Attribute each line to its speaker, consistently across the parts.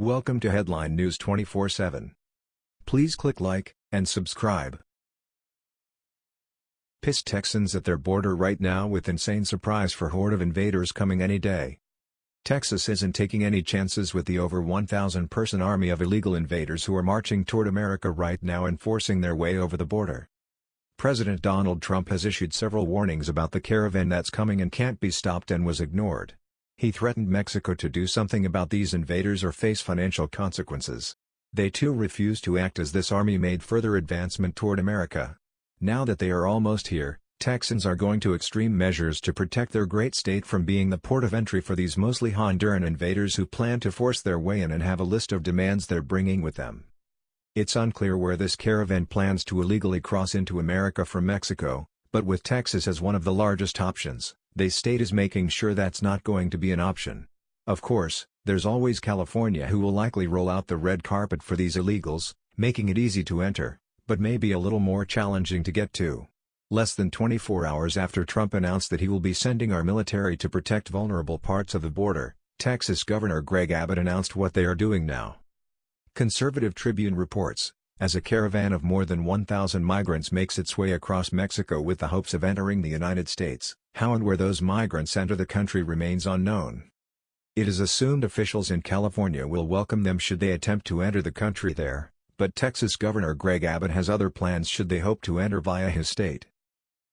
Speaker 1: Welcome to Headline News 24/7. Please click like and subscribe. Pissed Texans at their border right now with insane surprise for horde of invaders coming any day. Texas isn't taking any chances with the over 1,000-person army of illegal invaders who are marching toward America right now and forcing their way over the border. President Donald Trump has issued several warnings about the caravan that's coming and can't be stopped and was ignored. He threatened Mexico to do something about these invaders or face financial consequences. They too refused to act as this army made further advancement toward America. Now that they are almost here, Texans are going to extreme measures to protect their great state from being the port of entry for these mostly Honduran invaders who plan to force their way in and have a list of demands they're bringing with them. It's unclear where this caravan plans to illegally cross into America from Mexico, but with Texas as one of the largest options, they state is making sure that's not going to be an option. Of course, there's always California who will likely roll out the red carpet for these illegals, making it easy to enter, but maybe a little more challenging to get to. Less than 24 hours after Trump announced that he will be sending our military to protect vulnerable parts of the border, Texas Governor Greg Abbott announced what they are doing now. Conservative Tribune reports, as a caravan of more than 1,000 migrants makes its way across Mexico with the hopes of entering the United States, how and where those migrants enter the country remains unknown. It is assumed officials in California will welcome them should they attempt to enter the country there, but Texas Governor Greg Abbott has other plans should they hope to enter via his state.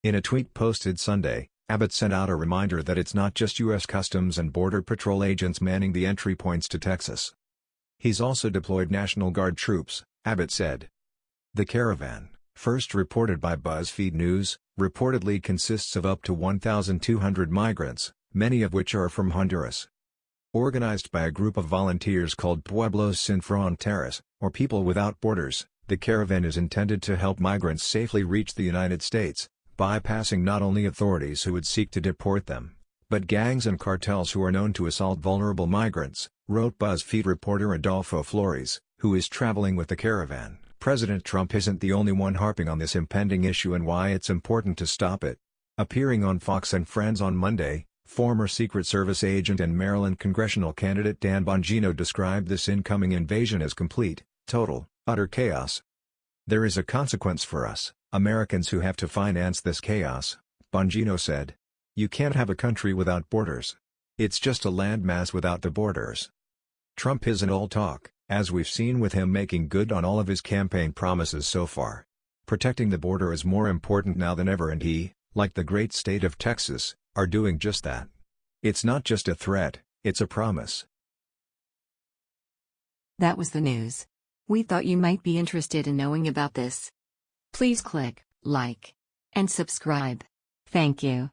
Speaker 1: In a tweet posted Sunday, Abbott sent out a reminder that it's not just U.S. Customs and Border Patrol agents manning the entry points to Texas. He's also deployed National Guard troops, Abbott said. The caravan, first reported by BuzzFeed News, reportedly consists of up to 1,200 migrants, many of which are from Honduras. Organized by a group of volunteers called Pueblos Sin Fronteras, or People Without Borders, the caravan is intended to help migrants safely reach the United States, bypassing not only authorities who would seek to deport them, but gangs and cartels who are known to assault vulnerable migrants, wrote BuzzFeed reporter Adolfo Flores, who is traveling with the caravan. President Trump isn't the only one harping on this impending issue and why it's important to stop it. Appearing on Fox and Friends on Monday, former Secret Service agent and Maryland congressional candidate Dan Bongino described this incoming invasion as complete, total, utter chaos. There is a consequence for us, Americans who have to finance this chaos, Bongino said. You can't have a country without borders. It's just a landmass without the borders. Trump isn't all talk as we've seen with him making good on all of his campaign promises so far. Protecting the border is more important now than ever and he, like the great state of Texas, are doing just that. It's not just a threat, it's a promise.
Speaker 2: That was the news. We thought you might be interested in knowing about this. Please click like and subscribe. Thank you.